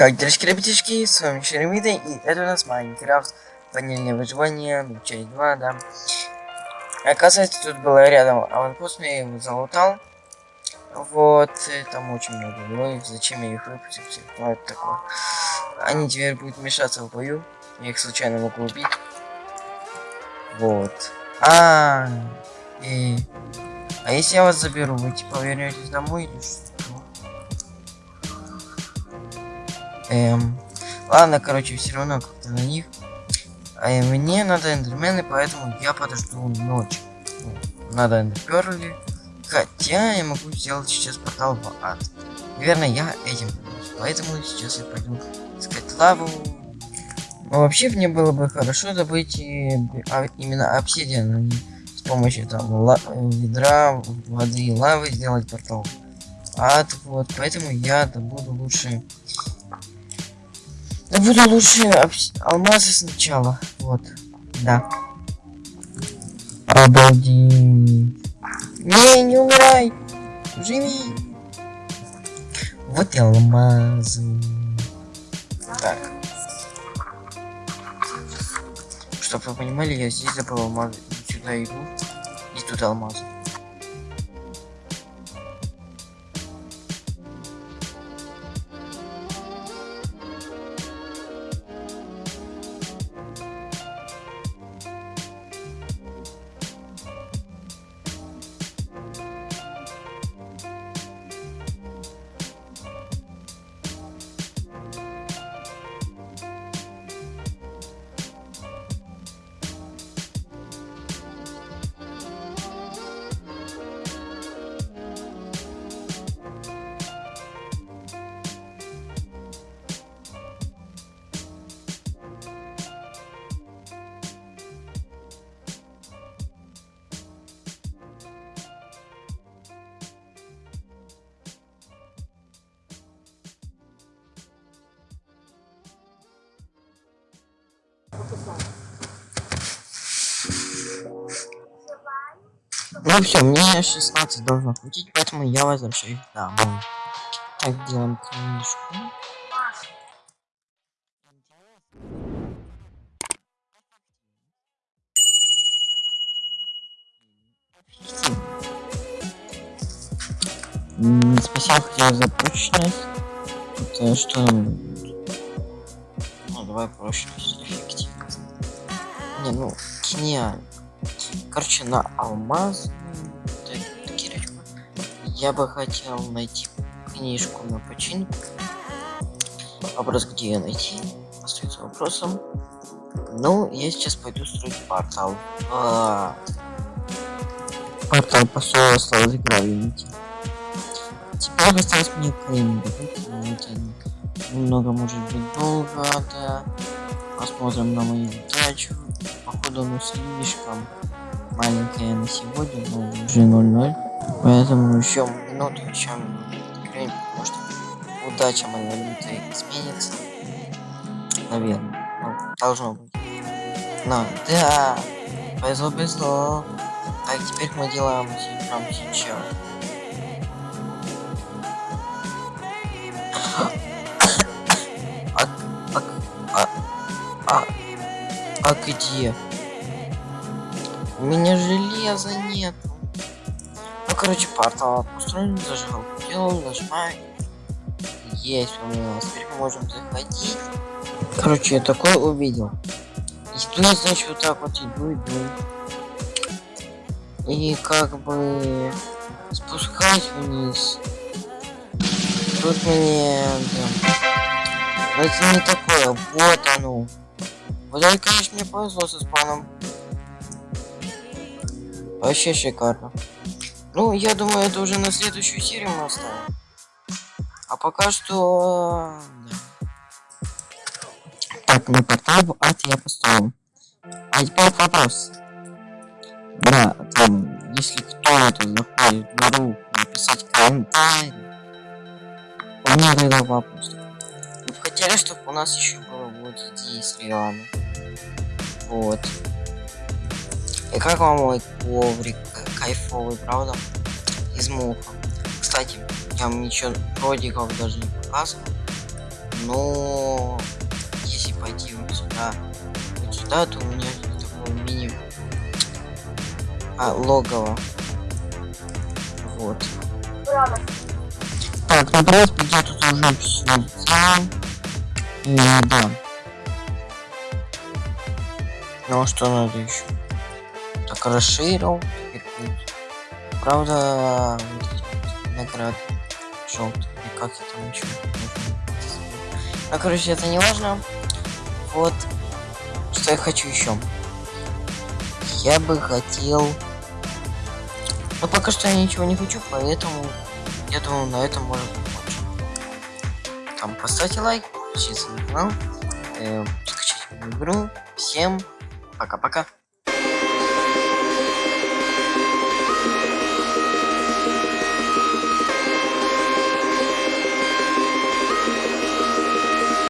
Как делишки, ребятишки, с вами Шеремида, и это у нас Майнкрафт, ванильное выживание, ну, часть 2, да. Оказывается, тут было рядом аванпост, я его залутал. Вот, там очень много. Ну, зачем я их выпустил, ну, это такое. Они теперь будут мешаться в бою, я их случайно могу убить. Вот. А, -а, -а. и... а если я вас заберу, вы типа вернетесь домой или что? Эм, ладно, короче, все равно как-то на них. А мне надо эндермены, поэтому я подожду ночь. Ну, надо эндерперли. Хотя я могу сделать сейчас портал в ад. Наверное, я этим Поэтому сейчас я пойду искать лаву. Но вообще мне было бы хорошо добыть и, а, именно обсидиан, а не с помощью там ведра, воды и лавы сделать портал. Ад, вот, поэтому я добуду лучше буду лучше алмазы сначала. Вот. Да. Обалдеть. Не, не умирай. Живи. Вот и алмазы. Так. Чтоб вы понимали, я здесь забыл алмазы. Сюда иду. И тут алмазы. Ну все, мне 16 должно хватить, поэтому я возвращаюсь домой. Так, делаем книжку. Спасибо, хотел за прочность. Это что Ну, давай прочность. Не, ну, гениально. Короче, на алмаз. Я бы хотел найти книжку на починку. Вопрос, где ее найти, остается вопросом. Ну, я сейчас пойду строить портал. А. Портал стал играл, видите. Теперь осталось мне клейм добыть, немного может быть долго, да. Посмотрим на мою удачу. Походу, ну слишком маленькая на сегодня, но уже 0-0. Поэтому еще минуту, еще минуту. Может удача моя лютая изменится. Наверное. Ну, должно быть. Но, да. Повезло, повезло. Так, теперь мы делаем прямо сейчас. А где? У меня железа нет. Ну, короче, портал построен, зажигал, делал, нажимаю. Есть у нас. Теперь мы можем заходить. Короче, я такое увидел. И туда, значит, вот так вот иду, иду. И как бы спускаюсь вниз. Тут мне... Да. Это не такое. Вот оно. Вот это, конечно, мне повезло со спаном. Вообще шикарно. Ну, я думаю, это уже на следующую серию мы оставим. А пока что... Так, на портал в я поставил. А теперь вопрос. Да, там, если кто-то заходит в игру, написать комментарий. У меня тогда вопрос. Вы хотели, чтобы у нас еще было вот здесь реально. Вот. И как вам мой коврик кайфовый, правда? Из муха. Кстати, я вам ничего родиков даже не показывал. но если пойти вот сюда, вот сюда, то у меня такое мини а, логово. Вот. Так, ну в принципе, я тут уже все. И да. Ну что надо еще? Так, расширил. Правда, желтые. И как я там еще Ну, короче, это не важно. Вот. Что я хочу еще. Я бы хотел... Но пока что я ничего не хочу, поэтому я думаю, на этом можно. Там поставьте лайк, подпишитесь на канал, э, скачать мою игру. Всем пока-пока.